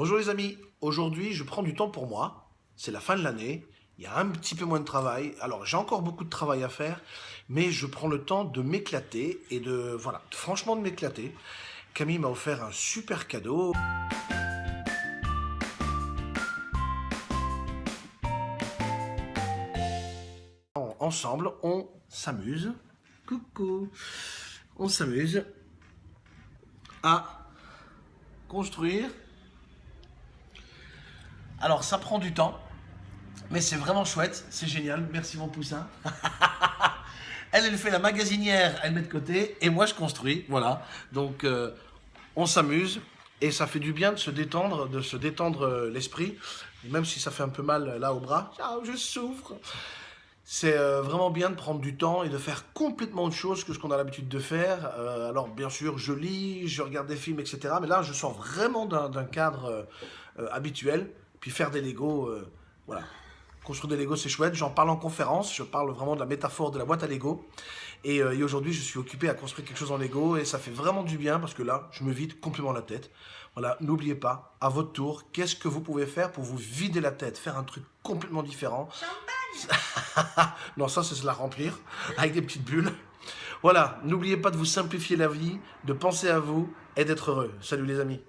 Bonjour les amis, aujourd'hui je prends du temps pour moi, c'est la fin de l'année, il y a un petit peu moins de travail, alors j'ai encore beaucoup de travail à faire, mais je prends le temps de m'éclater et de, voilà, franchement de m'éclater. Camille m'a offert un super cadeau. Ensemble, on s'amuse. Coucou On s'amuse à construire alors, ça prend du temps, mais c'est vraiment chouette, c'est génial. Merci mon poussin. elle, elle fait la magasinière, elle met de côté, et moi je construis, voilà. Donc, euh, on s'amuse, et ça fait du bien de se détendre, de se détendre euh, l'esprit, même si ça fait un peu mal euh, là au bras. Ah, je souffre c'est vraiment bien de prendre du temps et de faire complètement autre chose que ce qu'on a l'habitude de faire. alors bien sûr, je lis, je regarde des films, etc. Mais là, je sors vraiment d'un cadre habituel. Puis faire des Lego, euh, voilà. Construire des Lego, c'est chouette. J'en parle en conférence. Je parle vraiment de la métaphore de la boîte à Lego. Et, euh, et aujourd'hui, je suis occupé à construire quelque chose en Lego. Et ça fait vraiment du bien parce que là, je me vide complètement la tête. Voilà, n'oubliez pas, à votre tour, qu'est-ce que vous pouvez faire pour vous vider la tête Faire un truc complètement différent? Champagne Non, ça, c'est se la remplir avec des petites bulles. Voilà, n'oubliez pas de vous simplifier la vie, de penser à vous et d'être heureux. Salut les amis